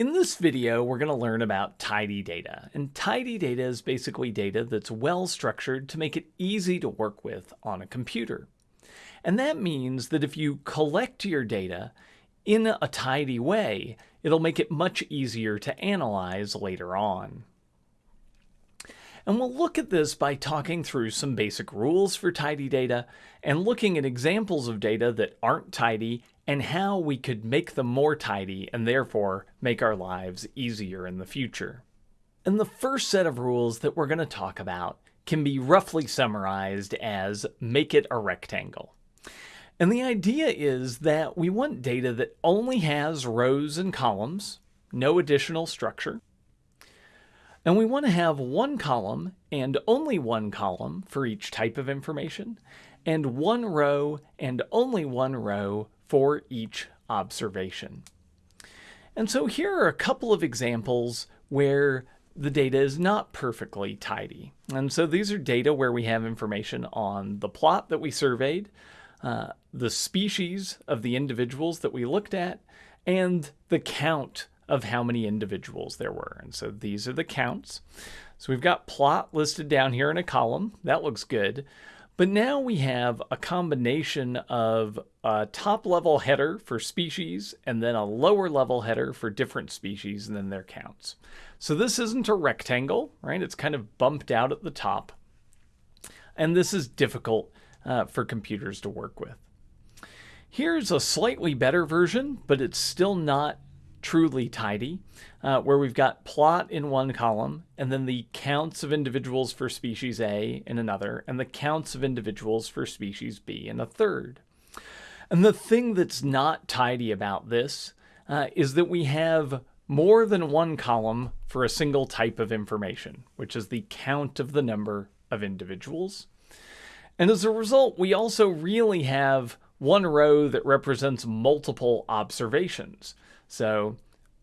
In this video, we're going to learn about tidy data. And tidy data is basically data that's well structured to make it easy to work with on a computer. And that means that if you collect your data in a tidy way, it'll make it much easier to analyze later on. And we'll look at this by talking through some basic rules for tidy data and looking at examples of data that aren't tidy and how we could make them more tidy and therefore make our lives easier in the future. And the first set of rules that we're going to talk about can be roughly summarized as make it a rectangle. And the idea is that we want data that only has rows and columns, no additional structure, and we want to have one column and only one column for each type of information, and one row and only one row for each observation. And so here are a couple of examples where the data is not perfectly tidy. And so these are data where we have information on the plot that we surveyed, uh, the species of the individuals that we looked at, and the count of how many individuals there were. And so these are the counts. So we've got plot listed down here in a column. That looks good. But now we have a combination of a top level header for species and then a lower level header for different species and then their counts. So this isn't a rectangle, right? It's kind of bumped out at the top. And this is difficult uh, for computers to work with. Here's a slightly better version, but it's still not truly tidy, uh, where we've got plot in one column, and then the counts of individuals for species A in another, and the counts of individuals for species B in a third. And the thing that's not tidy about this uh, is that we have more than one column for a single type of information, which is the count of the number of individuals. And as a result, we also really have one row that represents multiple observations. So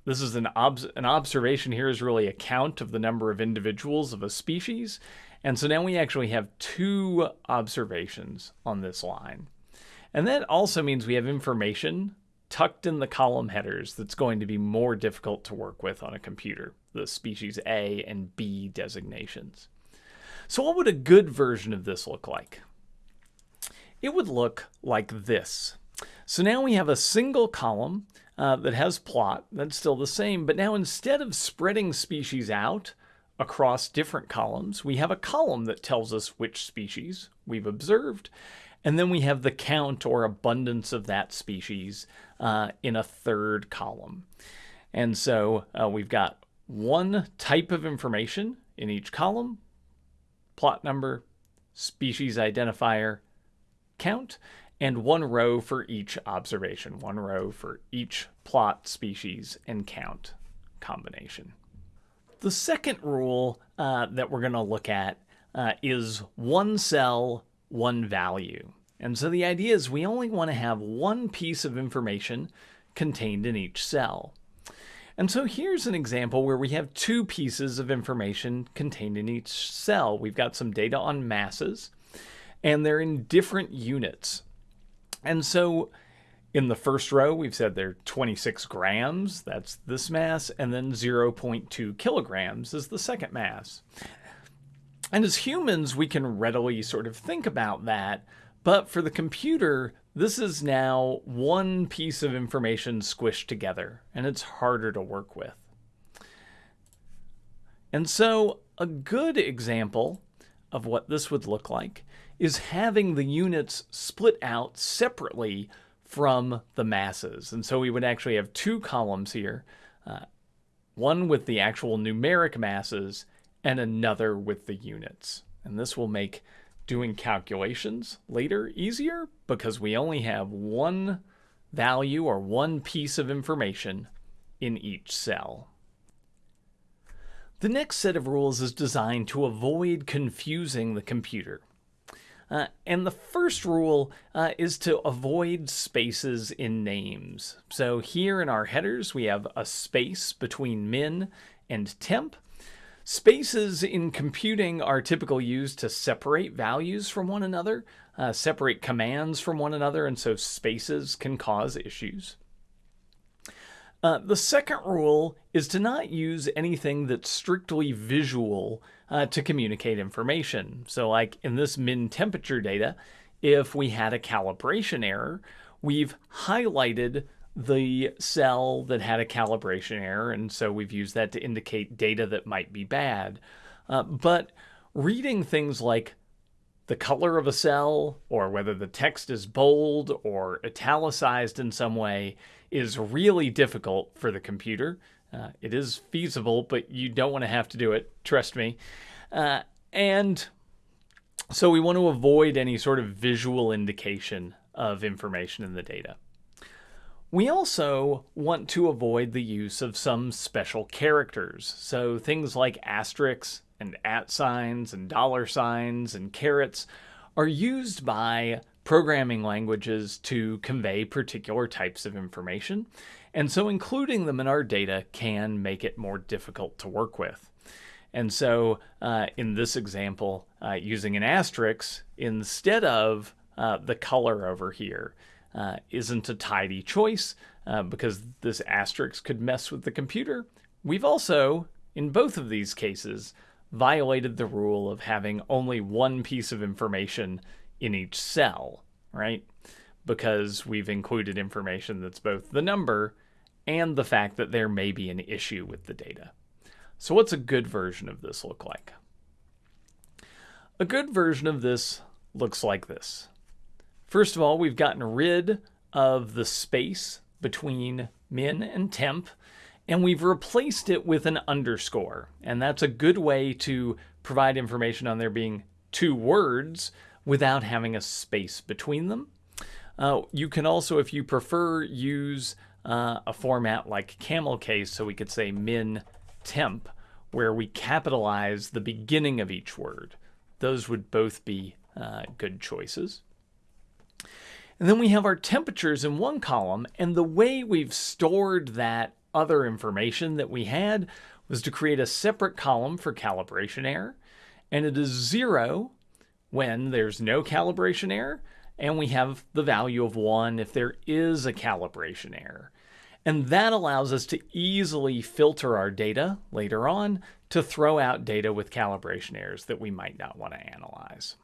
this is an, an observation here is really a count of the number of individuals of a species. And so now we actually have two observations on this line. And that also means we have information tucked in the column headers that's going to be more difficult to work with on a computer, the species A and B designations. So what would a good version of this look like? It would look like this. So now we have a single column uh, that has plot, that's still the same, but now instead of spreading species out across different columns, we have a column that tells us which species we've observed, and then we have the count or abundance of that species uh, in a third column. And so uh, we've got one type of information in each column, plot number, species identifier, count, and one row for each observation, one row for each plot, species, and count combination. The second rule uh, that we're going to look at uh, is one cell, one value. And so the idea is we only want to have one piece of information contained in each cell. And so here's an example where we have two pieces of information contained in each cell. We've got some data on masses, and they're in different units. And so in the first row, we've said they're 26 grams, that's this mass, and then 0.2 kilograms is the second mass. And as humans, we can readily sort of think about that, but for the computer, this is now one piece of information squished together, and it's harder to work with. And so a good example of what this would look like is having the units split out separately from the masses. And so we would actually have two columns here, uh, one with the actual numeric masses and another with the units. And this will make doing calculations later easier because we only have one value or one piece of information in each cell. The next set of rules is designed to avoid confusing the computer. Uh, and the first rule uh, is to avoid spaces in names. So here in our headers, we have a space between min and temp. Spaces in computing are typically used to separate values from one another, uh, separate commands from one another, and so spaces can cause issues. Uh, the second rule is to not use anything that's strictly visual uh, to communicate information. So like in this min temperature data, if we had a calibration error, we've highlighted the cell that had a calibration error, and so we've used that to indicate data that might be bad. Uh, but reading things like the color of a cell or whether the text is bold or italicized in some way is really difficult for the computer. Uh, it is feasible, but you don't want to have to do it, trust me. Uh, and so we want to avoid any sort of visual indication of information in the data. We also want to avoid the use of some special characters. So things like asterisks and at signs and dollar signs and carets are used by programming languages to convey particular types of information. And so including them in our data can make it more difficult to work with. And so uh, in this example, uh, using an asterisk instead of uh, the color over here, uh, isn't a tidy choice uh, because this asterisk could mess with the computer. We've also, in both of these cases, violated the rule of having only one piece of information in each cell, right? Because we've included information that's both the number and the fact that there may be an issue with the data. So what's a good version of this look like? A good version of this looks like this. First of all, we've gotten rid of the space between min and temp, and we've replaced it with an underscore. And that's a good way to provide information on there being two words without having a space between them. Uh, you can also, if you prefer, use uh, a format like camel case, so we could say min temp, where we capitalize the beginning of each word. Those would both be uh, good choices. And then we have our temperatures in one column, and the way we've stored that other information that we had was to create a separate column for calibration error, and it is zero when there's no calibration error, and we have the value of one if there is a calibration error. And that allows us to easily filter our data later on to throw out data with calibration errors that we might not want to analyze.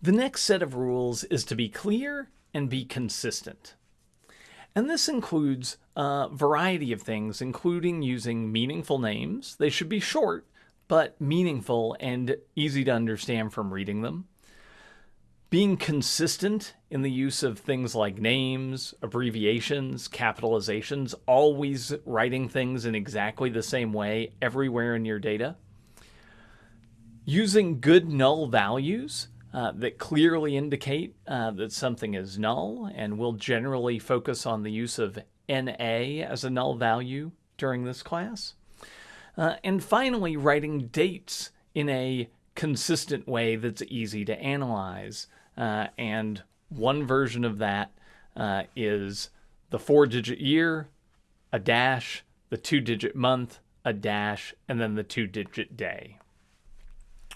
The next set of rules is to be clear and be consistent. And this includes a variety of things, including using meaningful names. They should be short, but meaningful and easy to understand from reading them. Being consistent in the use of things like names, abbreviations, capitalizations, always writing things in exactly the same way everywhere in your data. Using good null values uh, that clearly indicate uh, that something is null, and we'll generally focus on the use of NA as a null value during this class. Uh, and finally, writing dates in a consistent way that's easy to analyze. Uh, and one version of that uh, is the four-digit year, a dash, the two-digit month, a dash, and then the two-digit day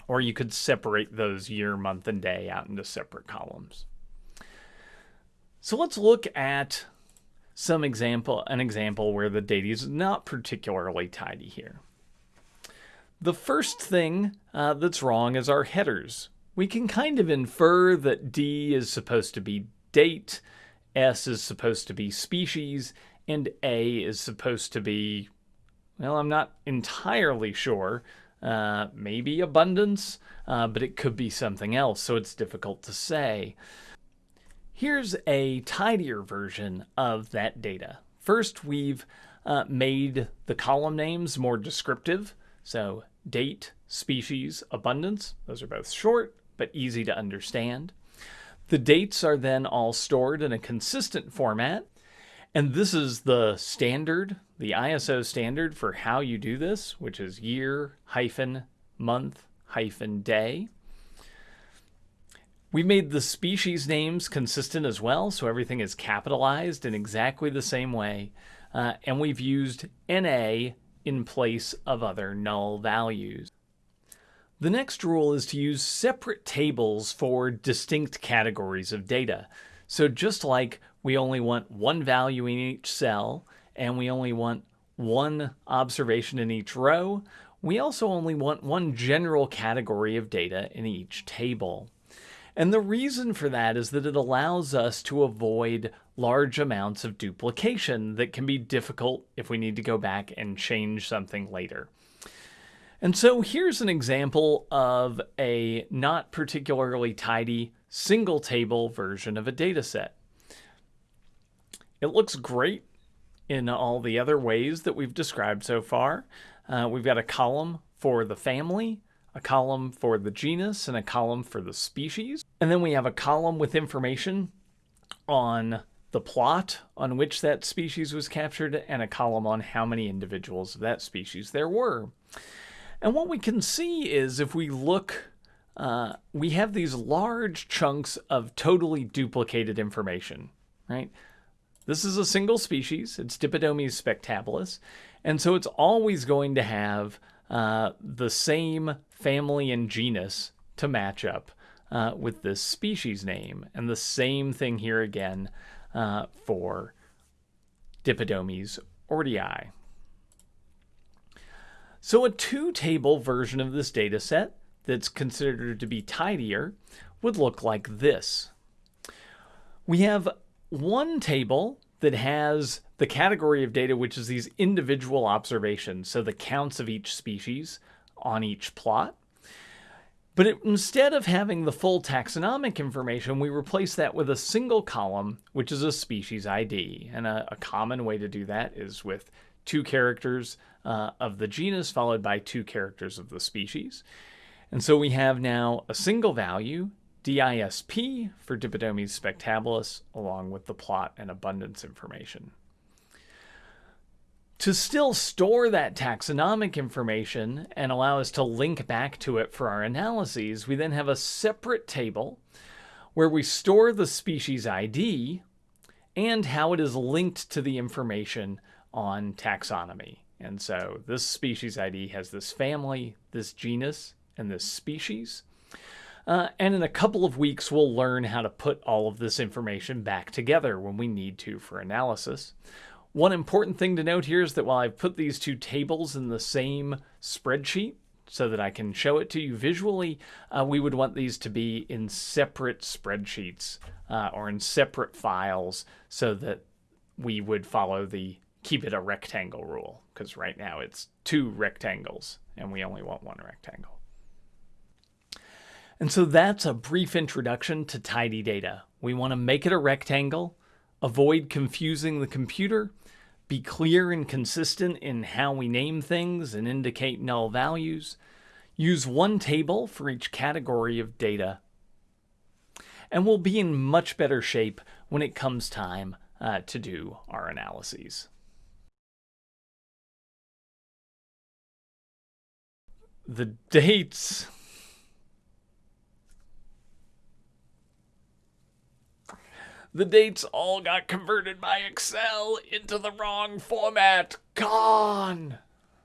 or you could separate those year, month, and day out into separate columns. So let's look at some example, an example where the data is not particularly tidy here. The first thing uh, that's wrong is our headers. We can kind of infer that D is supposed to be date, S is supposed to be species, and A is supposed to be, well, I'm not entirely sure, uh, maybe abundance, uh, but it could be something else, so it's difficult to say. Here's a tidier version of that data. First, we've uh, made the column names more descriptive. So date, species, abundance, those are both short but easy to understand. The dates are then all stored in a consistent format. And this is the standard the ISO standard for how you do this, which is year hyphen month hyphen day. We made the species names consistent as well, so everything is capitalized in exactly the same way. Uh, and we've used NA in place of other null values. The next rule is to use separate tables for distinct categories of data. So just like we only want one value in each cell, and we only want one observation in each row, we also only want one general category of data in each table. And the reason for that is that it allows us to avoid large amounts of duplication that can be difficult if we need to go back and change something later. And so here's an example of a not particularly tidy single table version of a data set. It looks great in all the other ways that we've described so far. Uh, we've got a column for the family, a column for the genus, and a column for the species. And then we have a column with information on the plot on which that species was captured and a column on how many individuals of that species there were. And what we can see is if we look, uh, we have these large chunks of totally duplicated information, right? This is a single species, it's Dipodomys spectabilis, and so it's always going to have uh, the same family and genus to match up uh, with this species name. And the same thing here again uh, for Dipodomys ordii. So a two-table version of this data set that's considered to be tidier would look like this. We have one table that has the category of data, which is these individual observations, so the counts of each species on each plot. But it, instead of having the full taxonomic information, we replace that with a single column, which is a species ID. And a, a common way to do that is with two characters uh, of the genus followed by two characters of the species. And so we have now a single value, DISP, for Dipodomys spectabilis, along with the plot and abundance information. To still store that taxonomic information and allow us to link back to it for our analyses, we then have a separate table where we store the species ID and how it is linked to the information on taxonomy. And so this species ID has this family, this genus, and this species. Uh, and in a couple of weeks, we'll learn how to put all of this information back together when we need to for analysis. One important thing to note here is that while I've put these two tables in the same spreadsheet so that I can show it to you visually, uh, we would want these to be in separate spreadsheets uh, or in separate files so that we would follow the keep it a rectangle rule because right now it's two rectangles and we only want one rectangle. And so that's a brief introduction to tidy data. We want to make it a rectangle, avoid confusing the computer, be clear and consistent in how we name things and indicate null values, use one table for each category of data, and we'll be in much better shape when it comes time uh, to do our analyses. The dates The dates all got converted by Excel into the wrong format. Gone!